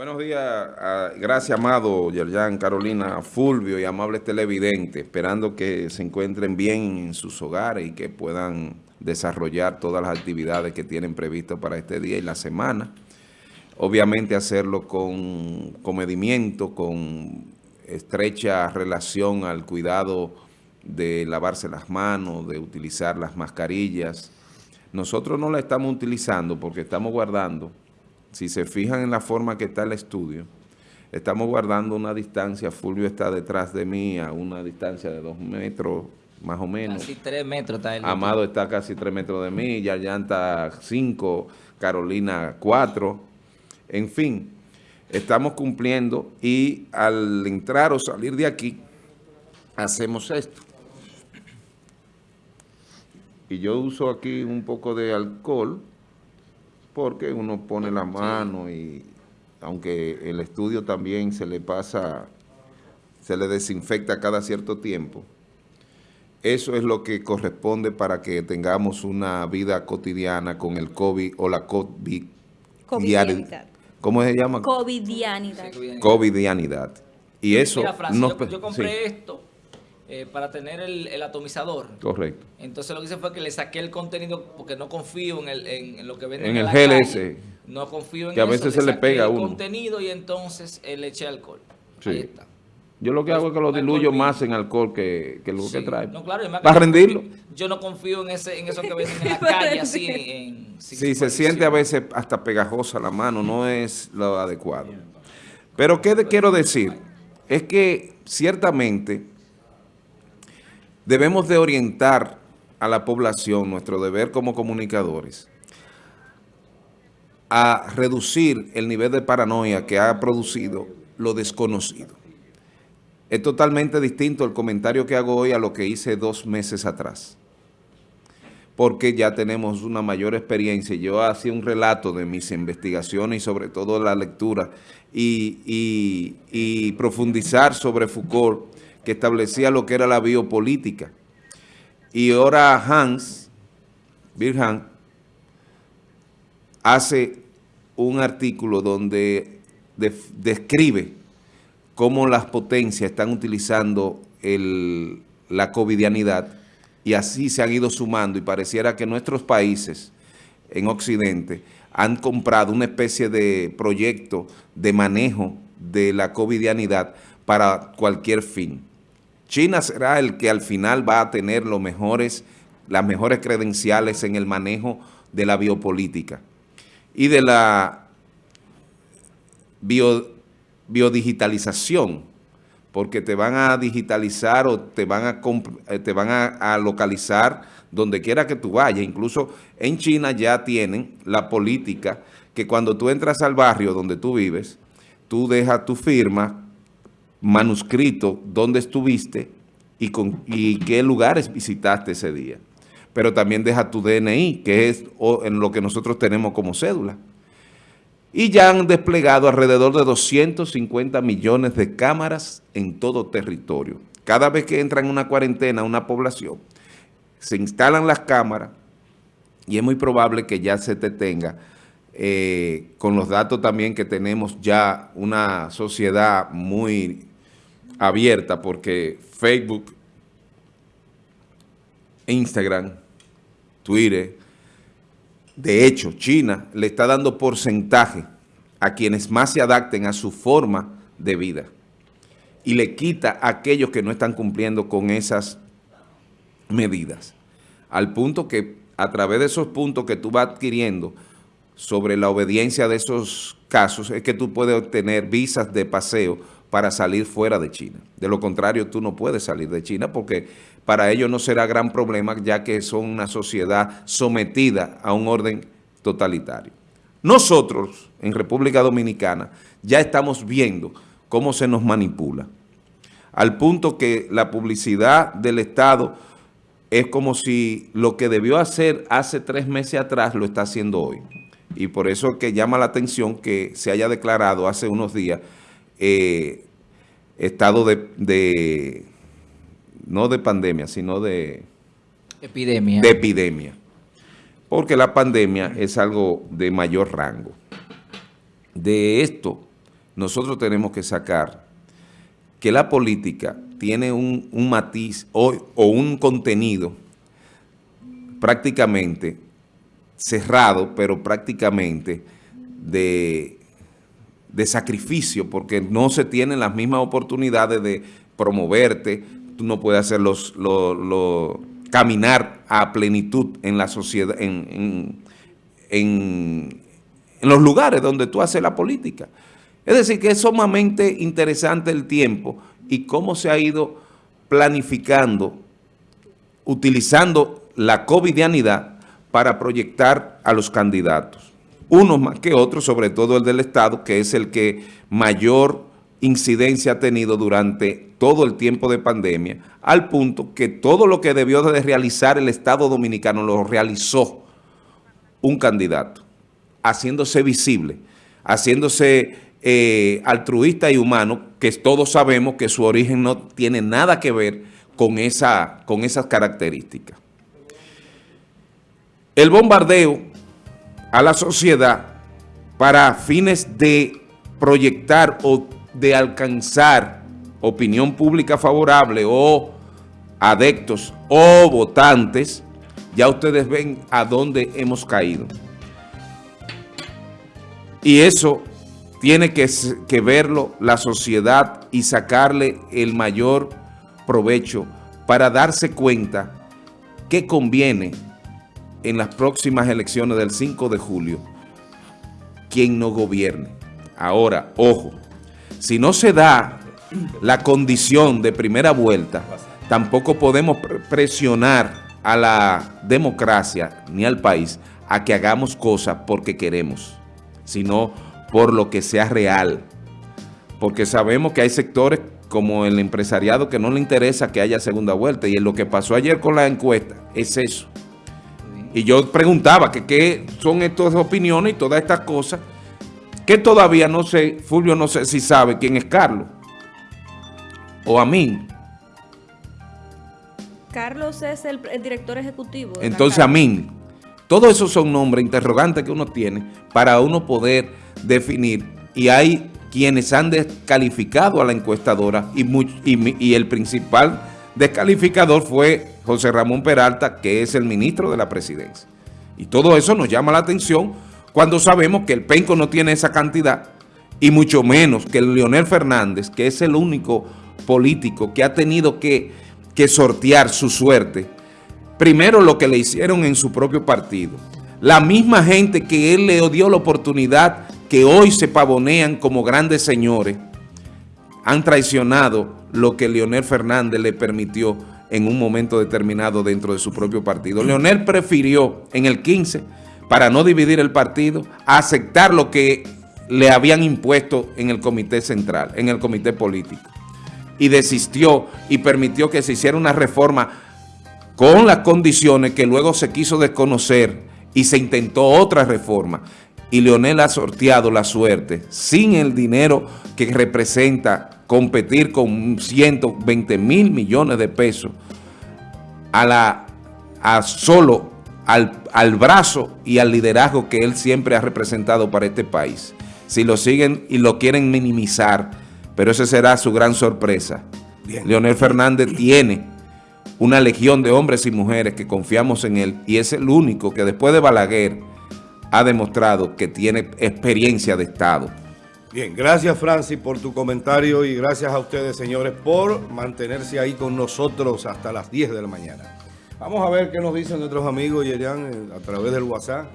Buenos días, ah, gracias amado Yerjan, Carolina, Fulvio y amables televidentes, esperando que se encuentren bien en sus hogares y que puedan desarrollar todas las actividades que tienen previsto para este día y la semana. Obviamente hacerlo con comedimiento, con estrecha relación al cuidado de lavarse las manos, de utilizar las mascarillas. Nosotros no la estamos utilizando porque estamos guardando si se fijan en la forma que está el estudio, estamos guardando una distancia, Fulvio está detrás de mí a una distancia de dos metros, más o menos. Casi tres metros está el Amado está casi tres metros de mí, Yayan está cinco, Carolina cuatro. En fin, estamos cumpliendo y al entrar o salir de aquí, hacemos esto. Y yo uso aquí un poco de alcohol porque uno pone la mano y aunque el estudio también se le pasa, se le desinfecta cada cierto tiempo, eso es lo que corresponde para que tengamos una vida cotidiana con el COVID o la COVID. Covidianidad. ¿Cómo se llama? Covidianidad. Covidianidad. Y eso... no, yo, yo, compré esto eh, para tener el, atomizador. Correcto. Entonces lo que hice fue que le saqué el contenido porque no confío en, el, en, lo que venden en, el GLS. No confío en Que a veces se le pega a uno. contenido y entonces le eché alcohol. Sí. Ahí está. Yo lo que hago es que lo diluyo más en alcohol que, que lo que trae. No, claro, Para rendirlo. Yo no confío en, ese, en eso que venden en la calle, así. En, sí, se siente a veces hasta pegajosa la mano, no es lo adecuado. Pero ¿qué quiero decir? Es que ciertamente Debemos de orientar a la población, nuestro deber como comunicadores, a reducir el nivel de paranoia que ha producido lo desconocido. Es totalmente distinto el comentario que hago hoy a lo que hice dos meses atrás, porque ya tenemos una mayor experiencia. Yo hacía un relato de mis investigaciones y sobre todo la lectura y, y profundizar sobre Foucault, que establecía lo que era la biopolítica. Y ahora Hans, Bill Hans, hace un artículo donde describe cómo las potencias están utilizando la covidianidad y así se han ido sumando y pareciera que nuestros países en Occidente han comprado una especie de proyecto de manejo de la covidianidad para cualquier fin. China será el que al final va a tener las mejores credenciales en el manejo de la biopolítica y de la biodigitalización, porque te van a digitalizar o te van a, eh, te van a, localizar donde quiera que tú vayas. Incluso en China ya tienen la política que cuando tú entras al barrio donde tú vives, tú dejas tu firma manuscrito dónde estuviste y, con, y qué lugares visitaste ese día. Pero también deja tu DNI, que es en lo que nosotros tenemos como cédula. Y ya han desplegado alrededor de 250 millones de cámaras en todo territorio. Cada vez que entra en una cuarentena una población, se instalan las cámaras y es muy probable que ya se te tenga eh, con los datos también que tenemos ya una sociedad muy abierta porque Facebook, Instagram, Twitter, de hecho, China le está dando porcentaje a quienes más se adapten a su forma de vida y le quita a aquellos que no están cumpliendo con esas medidas. Al punto que a través de esos puntos que tú vas adquiriendo sobre la obediencia de esos casos es que tú puedes obtener visas de paseo para salir fuera de China. De lo contrario, tú no puedes salir de China porque para ellos no será gran problema ya que son una sociedad sometida a un orden totalitario. Nosotros, en República Dominicana, ya estamos viendo cómo se nos manipula, al punto que la publicidad del Estado es como si lo que debió hacer hace tres meses atrás lo está haciendo hoy. Y por eso que llama la atención que se haya declarado hace unos días eh, estado de, no de pandemia, sino de epidemia. de epidemia. Porque la pandemia es algo de mayor rango. De esto nosotros tenemos que sacar que la política tiene un, un matiz o, o un contenido prácticamente cerrado, pero prácticamente de, de sacrificio, porque no se tienen las mismas oportunidades de promoverte, tú no puedes hacer los, los, caminar a plenitud en la sociedad, en, en los lugares donde tú haces la política. Es decir, que es sumamente interesante el tiempo y cómo se ha ido planificando, utilizando la covidianidad para proyectar a los candidatos. Unos más que otros, sobre todo el del Estado, que es el que mayor incidencia ha tenido durante todo el tiempo de pandemia, al punto que todo lo que debió de realizar el Estado Dominicano lo realizó un candidato, haciéndose visible, haciéndose eh, altruista y humano, que todos sabemos que su origen no tiene nada que ver con, esa, con esas características. El bombardeo a la sociedad para fines de proyectar o de alcanzar opinión pública favorable o adeptos o votantes, ya ustedes ven a dónde hemos caído. Y eso tiene que, verlo la sociedad y sacarle el mayor provecho para darse cuenta que conviene en las próximas elecciones del 5 de julio quien no gobierne. Ahora, ojo, si no se da la condición de primera vuelta, tampoco podemos presionar a la democracia ni al país a que hagamos cosas porque queremos, sino por lo que sea real. Porque sabemos que hay sectores como el empresariado que no le interesa que haya segunda vuelta y lo que pasó ayer con la encuesta es eso. Y yo preguntaba que qué son estas opiniones y todas estas cosas que todavía no sé, Fulvio no sé si sabe quién es Carlos o a mí. Carlos es el, el director ejecutivo. Entonces a mí, todos esos son nombres interrogantes que uno tiene para uno poder definir y hay quienes han descalificado a la encuestadora y, y, y el principal descalificador fue José Ramón Peralta, que es el ministro de la presidencia. Y todo eso nos llama la atención cuando sabemos que el Penco no tiene esa cantidad y mucho menos que el Leonel Fernández, que es el único político que ha tenido que, que sortear su suerte. Primero lo que le hicieron en su propio partido. La misma gente que él le dio la oportunidad, que hoy se pavonean como grandes señores, han traicionado lo que Leonel Fernández le permitió en un momento determinado dentro de su propio partido. Leonel prefirió en el 15, para no dividir el partido, aceptar lo que le habían impuesto en el comité central, en el comité político. Y desistió y permitió que se hiciera una reforma con las condiciones que luego se quiso desconocer y se intentó otra reforma. Y Leonel ha sorteado la suerte sin el dinero que representa competir con 120 mil millones de pesos a la a solo al, al, brazo y al liderazgo que él siempre ha representado para este país. Si lo siguen y lo quieren minimizar, pero esa será su gran sorpresa. Bien. Leonel Fernández tiene una legión de hombres y mujeres que confiamos en él y es el único que después de Balaguer ha demostrado que tiene experiencia de Estado. Bien, gracias Francis por tu comentario y gracias a ustedes señores por mantenerse ahí con nosotros hasta las 10 de la mañana. Vamos a ver qué nos dicen nuestros amigos Yerian a través del WhatsApp.